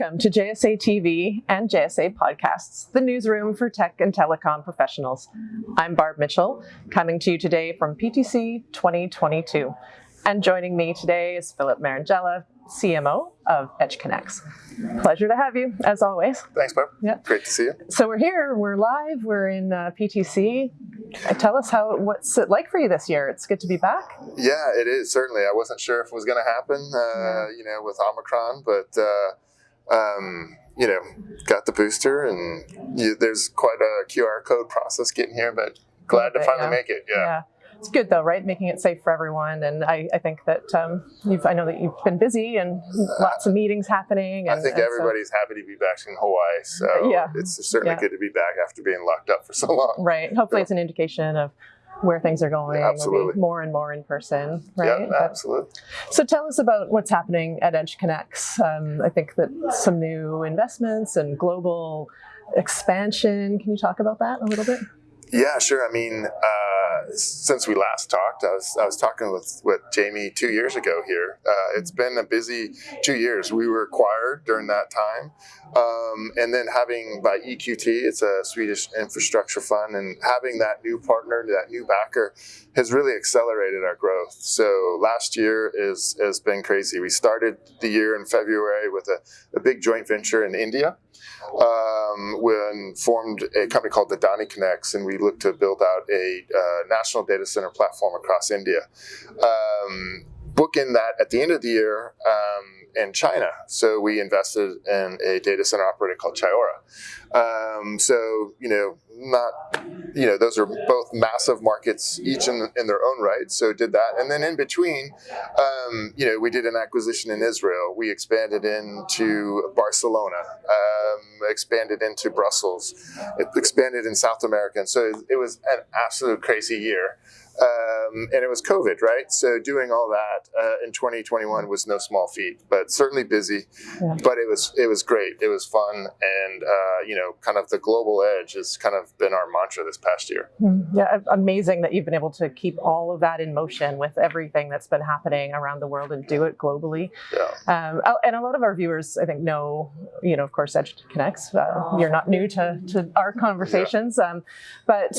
Welcome to JSA TV and JSA Podcasts, the newsroom for tech and telecom professionals. I'm Barb Mitchell, coming to you today from PTC 2022. And joining me today is Philip Marangella, CMO of EdgeConneX. Pleasure to have you, as always. Thanks, Barb. Yeah. Great to see you. So we're here, we're live, we're in uh, PTC. Tell us how what's it like for you this year? It's good to be back. Yeah, it is certainly. I wasn't sure if it was going to happen, uh, you know, with Omicron, but uh, um, you know, got the booster, and you, there's quite a QR code process getting here, but glad to finally yeah. make it. Yeah. It's good though, right? Making it safe for everyone. And I, I think that um, you've, I know that you've been busy and lots of meetings happening. And, I think and so- everybody's happy to be back in Hawaii, so Yeah. it's certainly Yeah. good to be back after being locked up for so long. right. Hopefully, it's an indication of where things are going. Yeah, absolutely. more and more in person, right? Yeah, But- absolutely. so tell us about what's happening at EdgeConneX. Um, I think that some new investments and global expansion. Can you talk about that a little bit? Yeah, sure. I mean, uh, since we last talked, I was I was talking with with Jamie two years ago here. Uh, it's been a busy two years. We were acquired during that time, um, and then having by EQT, it's a Swedish infrastructure fund, and having that new partner, that new backer, has really accelerated our growth. So last year is has been crazy. We started the year in February with a, a big joint venture in India um, when formed a company called AdaniConneX, and we looked to build out a uh, national data center platform across India. Um, bookend that at the end of the year um, in China. So we invested in a data center operator called Chayora. Um, so you know, not you know, those are both massive markets, each in, in their own right. So did that, and then in between, um, you know, we did an acquisition in Israel. We expanded into Barcelona, um, expanded into Brussels, expanded in South America, and so it was an absolute crazy year. Um, and it was COVID, right? So doing all that uh, in 2021 was no small feat, but certainly busy. Yeah. But it was it was great. It was fun, and uh, you know, kind of the global edge has kind of been our mantra this past year. Hmm. Yeah, amazing that you've been able to keep all of that in motion with everything that's been happening around the world and do it globally. Yeah. Um, oh, and a lot of our viewers, I think, know, you know, of course, Edge Connects. Uh, you're not new to, to our conversations, um, but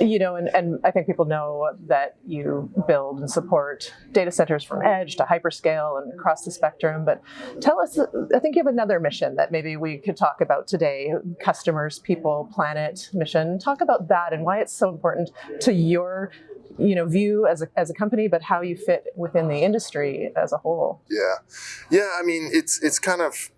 you know, and, and I think people know that you build and support data centers from edge to hyperscale and across the spectrum. But tell us, I think you have another mission that maybe we could talk about today: customers, people, planet mission. Talk about that and why it's so important to your you know view as a, as a company but how you fit within the industry as a whole Yeah, yeah. I mean, it's it's kind of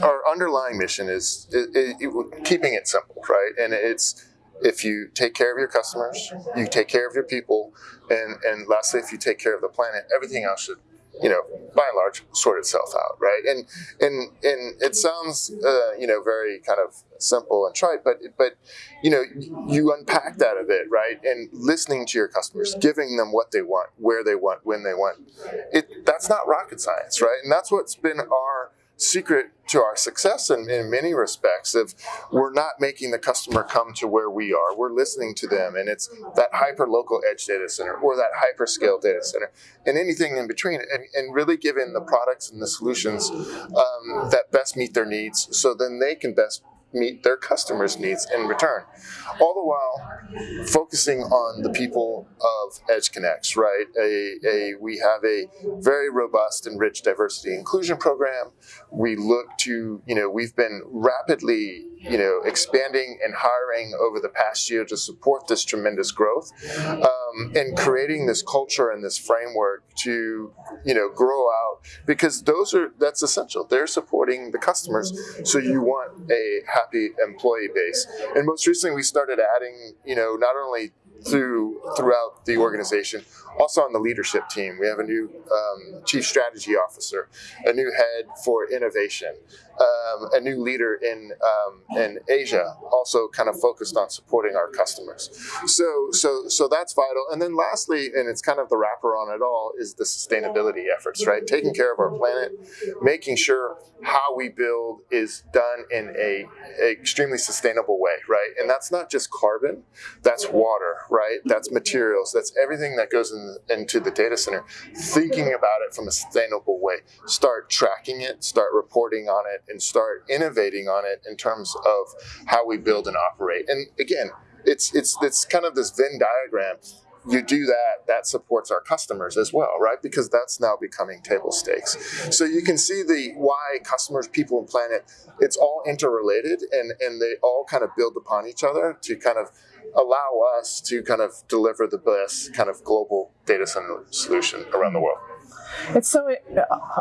our underlying mission is it, it, it- keeping it simple, right? And it's if you take care of your customers, you take care of your people, and and lastly, if you take care of the planet, everything else should, you know, by and large, sort itself out, right? And and and it sounds, uh, you know, very kind of simple and trite, but but you know, you unpack that a bit, right? And listening to your customers, giving them what they want, where they want, when they want, it that's not rocket science, right? And that's what's been our secret to our success in, in many respects of we're not making the customer come to where we are. We're listening to them and it's that hyper local edge data center or that hyperscale data center and anything in between and, and really giving the products and the solutions um, that best meet their needs so then they can best meet their customers needs in return. All the while focusing on the people of EdgeConneX right? A, a we have a very robust and rich diversity inclusion program. We look to you know we've been rapidly you know expanding and hiring over the past year to support this tremendous growth um, and creating this culture and this framework to you know grow out because those are that's essential. They're supporting the customers. So you want a happy employee base. And most recently we started adding you know not only through throughout the organization also on the leadership team. We have a new um, chief strategy officer a new head for innovation um, a new leader in um, in Asia, also kind of focused on supporting our customers. So so so that's vital. And then lastly, and it's kind of the wrapper on it all, is the sustainability efforts, right? Taking care of our planet, making sure how we build is done in a, a extremely sustainable way, right? And that's not just carbon, that's water, right? That's materials, that's everything that goes in, into the data center. Thinking about it from a sustainable way, start tracking it, start reporting on it, and start innovating on it in terms of how we build and operate. And again, it's it's it's kind of this Venn diagram. You do that, that supports our customers as well, right? Because that's now becoming table stakes. So you can see the why customers, people, and planet, it's all interrelated and, and they all kind of build upon each other to kind of allow us to kind of deliver the best kind of global data center solution around the world. It's so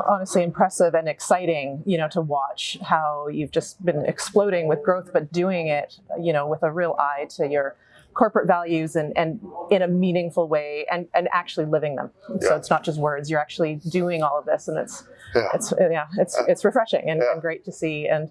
honestly impressive and exciting, you know, to watch how you've just been exploding with growth, but doing it, you know, with a real eye to your corporate values and, and in a meaningful way and, and actually living them. So it's not just words, you're actually doing all of this and it's Yeah. it's yeah, it's it's refreshing and, Yeah. and great to see. And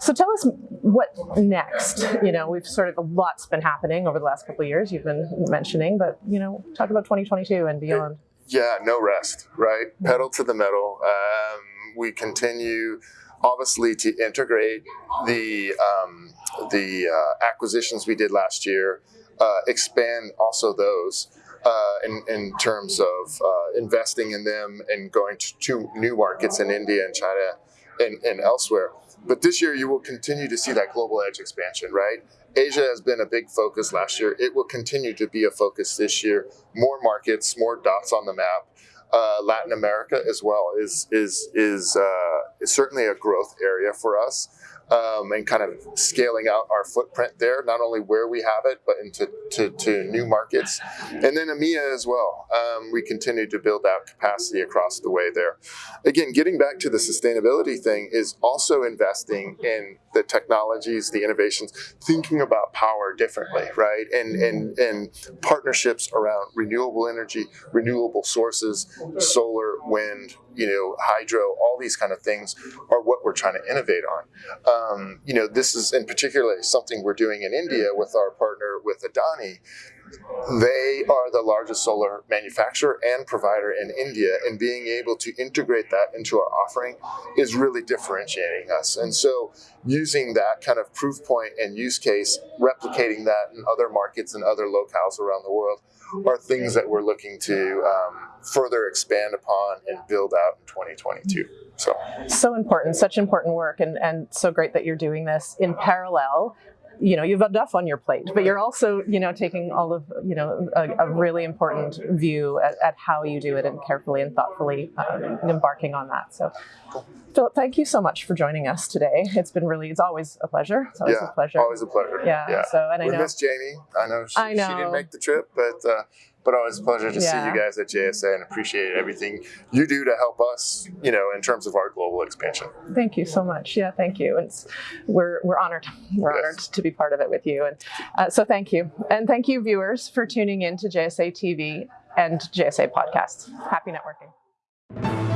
so tell us what next. You know, we've sort of a lot's been happening over the last couple of years. You've been mentioning, but you know, talk about 2022 and beyond. Yeah, no rest, right? Pedal to the metal. Um, we continue, obviously, to integrate the um, the uh, acquisitions we did last year, uh, expand also those uh, in, in terms of uh, investing in them and going to two new markets in India and China and, and elsewhere. But this year, you will continue to see that global edge expansion, right? Asia has been a big focus last year. It will continue to be a focus this year. More markets, more dots on the map. Uh, Latin America as well is is is, uh, is certainly a growth area for us, um, and kind of scaling out our footprint there. Not only where we have it, but into to, to new markets, and then EMEA as well. Um, we continue to build out capacity across the way there. Again, getting back to the sustainability thing is also investing in the technologies, the innovations, thinking about power differently, right? And and and partnerships around renewable energy, renewable sources, solar, wind, you know, hydro, all these kind of things are what we're trying to innovate on. Um, you know, this is in particular something we're doing in India with our partner with Adani. They are the largest solar manufacturer and provider in India, and being able to integrate that into our offering is really differentiating us. And so, using that kind of proof point and use case, replicating that in other markets and other locales around the world are things that we're looking to um, further expand upon and build out in 2022. So, so important, such important work, and and so great that you're doing this in parallel. You know, you've enough on your plate, but you're also, you know, taking all of, you know, a, a really important view at, at how you do it and carefully and thoughtfully um, embarking on that. So, Philip, thank you so much for joining us today. It's been really, it's always a pleasure. It's always yeah, a pleasure. always a pleasure. Yeah. So, and I we know. miss Jamie. I know she, I she didn't make the trip, but uh, but always a pleasure to see you guys at JSA and appreciate everything you do to help us, you know, in terms of our global expansion. Thank you so much. Yeah, thank you. It's we're we're honored. We're Yes. honored to be part of it with you. And uh, so thank you, and thank you, viewers, for tuning in to JSA TV and JSA podcasts. Happy networking.